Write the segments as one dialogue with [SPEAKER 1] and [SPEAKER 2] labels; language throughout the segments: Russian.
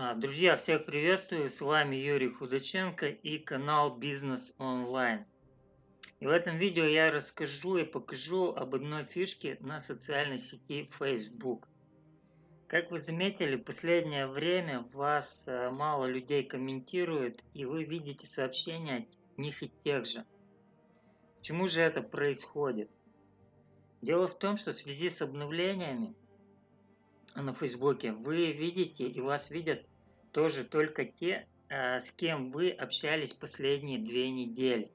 [SPEAKER 1] А, друзья, всех приветствую, с вами Юрий Худаченко и канал Бизнес Онлайн. И в этом видео я расскажу и покажу об одной фишке на социальной сети Facebook. Как вы заметили, в последнее время вас э, мало людей комментируют, и вы видите сообщения от них и тех же. Почему же это происходит? Дело в том, что в связи с обновлениями на Фейсбуке, вы видите и вас видят тоже только те, э, с кем вы общались последние две недели.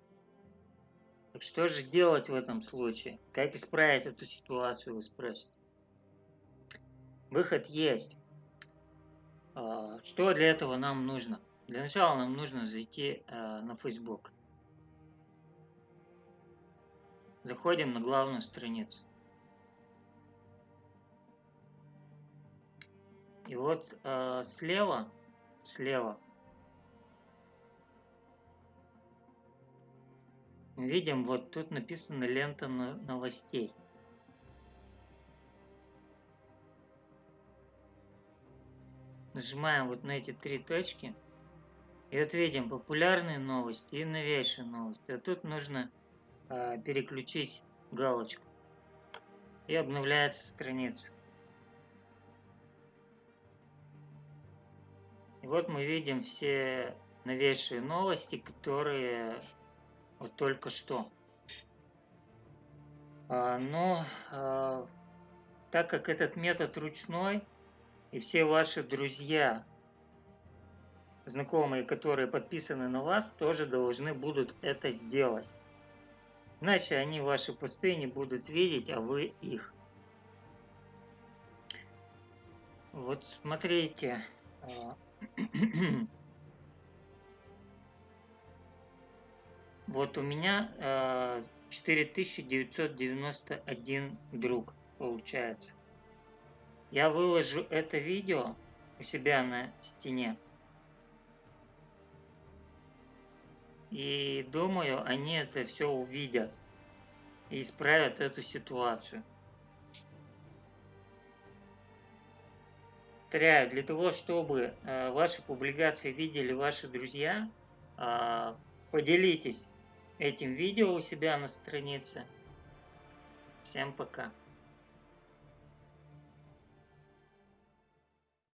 [SPEAKER 1] Так что же делать в этом случае? Как исправить эту ситуацию, вы спросите? Выход есть. А, что для этого нам нужно? Для начала нам нужно зайти э, на Facebook. Заходим на главную страницу. И вот э, слева, слева видим, вот тут написано лента новостей. Нажимаем вот на эти три точки. И вот видим популярные новости и новейшие новости. А тут нужно э, переключить галочку. И обновляется страница. И вот мы видим все новейшие новости, которые вот только что. А, но а, так как этот метод ручной, и все ваши друзья, знакомые, которые подписаны на вас, тоже должны будут это сделать. Иначе они ваши посты не будут видеть, а вы их. Вот смотрите, а, вот у меня 4991 э, друг получается. Я выложу это видео у себя на стене. И думаю, они это все увидят и исправят эту ситуацию. Повторяю, для того, чтобы э, ваши публикации видели ваши друзья, э, поделитесь этим видео у себя на странице. Всем пока.